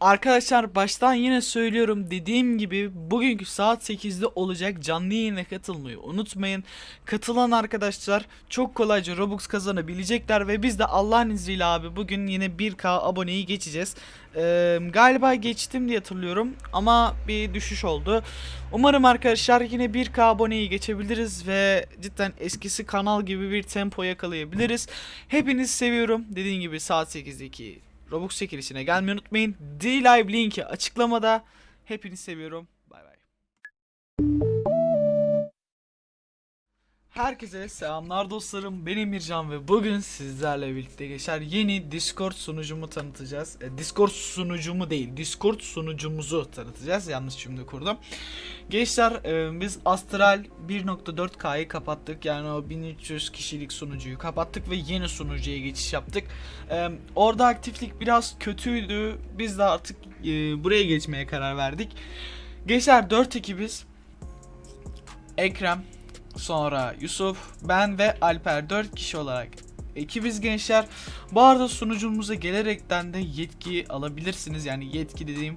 Arkadaşlar baştan yine söylüyorum dediğim gibi bugünkü saat 8'de olacak canlı yayına katılmayı unutmayın. Katılan arkadaşlar çok kolayca Robux kazanabilecekler ve biz de Allah'ın izniyle abi bugün yine 1k aboneyi geçeceğiz. Ee, galiba geçtim diye hatırlıyorum ama bir düşüş oldu. Umarım arkadaşlar yine 1k aboneyi geçebiliriz ve cidden eskisi kanal gibi bir tempo yakalayabiliriz. Hepinizi seviyorum. Dediğim gibi saat 8'deki Robux çekilişine gelmeyi unutmayın. D-Live linki açıklamada. Hepinizi seviyorum. Bay bay. Herkese selamlar dostlarım. Ben Emircan ve bugün sizlerle birlikte geçer yeni Discord sunucumu tanıtacağız. E, Discord sunucumu değil, Discord sunucumuzu tanıtacağız. Yanlış cümle kurdum. Gençler e, biz Astral 1.4K'yı kapattık. Yani o 1300 kişilik sunucuyu kapattık ve yeni sunucuya geçiş yaptık. E, orada aktiflik biraz kötüydü. Biz de artık e, buraya geçmeye karar verdik. Gençler 4 ekibiz. Ekrem, sonra Yusuf, ben ve Alper 4 kişi olarak ekibiz gençler. Bu arada sunucumuza gelerekten de yetki alabilirsiniz. Yani yetki dediğim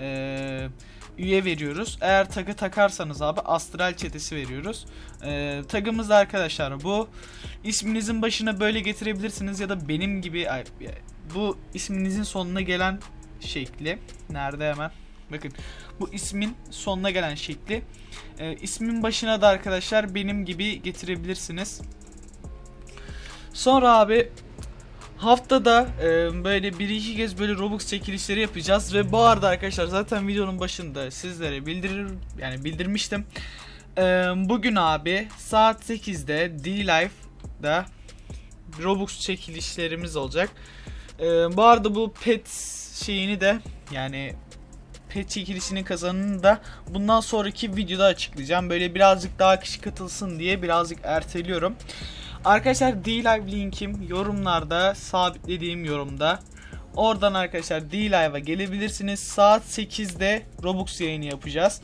eee, üye veriyoruz. Eğer tagı takarsanız abi astral çetesi veriyoruz. Eee tagımız da arkadaşlar bu. İsminizin başına böyle getirebilirsiniz ya da benim gibi ay, bu isminizin sonuna gelen şekli. Nerede hemen? Bakın bu ismin sonuna gelen şekli. Ee, ismin başına da arkadaşlar benim gibi getirebilirsiniz. Sonra abi haftada e, böyle bir iki kez böyle Robux çekilişleri yapacağız ve bu arada arkadaşlar zaten videonun başında sizlere bildirir yani bildirmiştim. Ee, bugün abi saat 8'de D-Life'da Robux çekilişlerimiz olacak. Ee, bu arada bu pet şeyini de yani pet çekilişinin kazanını da bundan sonraki videoda açıklayacağım. Böyle birazcık daha kişi katılsın diye birazcık erteliyorum. Arkadaşlar D-Live linkim yorumlarda sabitlediğim yorumda. Oradan arkadaşlar D-Live'a gelebilirsiniz. Saat 8'de Robux yayını yapacağız.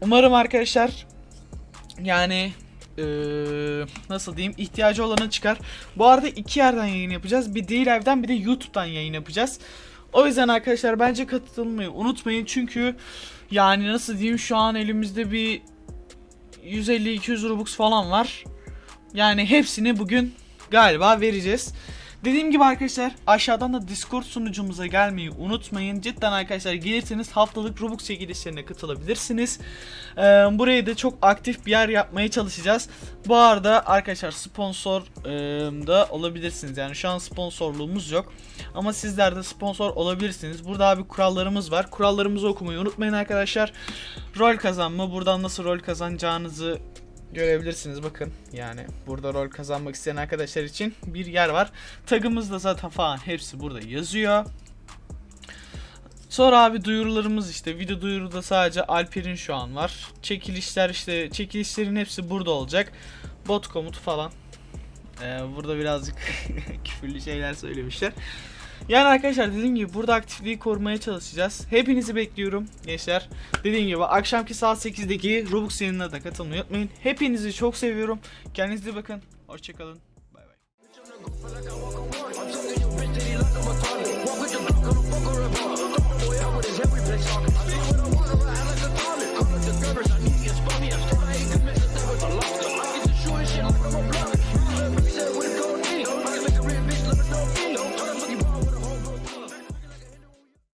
Umarım arkadaşlar yani eee, nasıl diyeyim ihtiyacı olanı çıkar. Bu arada iki yerden yayın yapacağız. Bir D-Live'den bir de YouTube'dan yayın yapacağız. O yüzden arkadaşlar bence katılmayı unutmayın. Çünkü yani nasıl diyeyim şu an elimizde bir 150-200 Robux falan var. Yani hepsini bugün galiba vereceğiz. Dediğim gibi arkadaşlar aşağıdan da Discord sunucumuza gelmeyi unutmayın. Cidden arkadaşlar gelirseniz haftalık Robux çekilişlerine katılabilirsiniz. Ee, burayı da çok aktif bir yer yapmaya çalışacağız. Bu arada arkadaşlar sponsor e, da olabilirsiniz. Yani şu an sponsorluğumuz yok. Ama sizler de sponsor olabilirsiniz. Burada abi kurallarımız var. Kurallarımızı okumayı unutmayın arkadaşlar. Rol kazanma. Buradan nasıl rol kazanacağınızı görebilirsiniz bakın yani burada rol kazanmak isteyen arkadaşlar için bir yer var tagımız da zaten falan hepsi burada yazıyor Sonra abi duyurularımız işte video duyuruda sadece Alper'in şu an var çekilişler işte çekilişlerin hepsi burada olacak bot komutu falan Ee, burada birazcık küfürlü şeyler söylemişler yani arkadaşlar dediğim gibi burada aktifliği korumaya çalışacağız. Hepinizi bekliyorum gençler. Dediğim gibi akşamki saat 8'deki Robux yayınına da katılmayı unutmayın. Hepinizi çok seviyorum. Kendinize bakın. Hoşçakalın. Bay bay.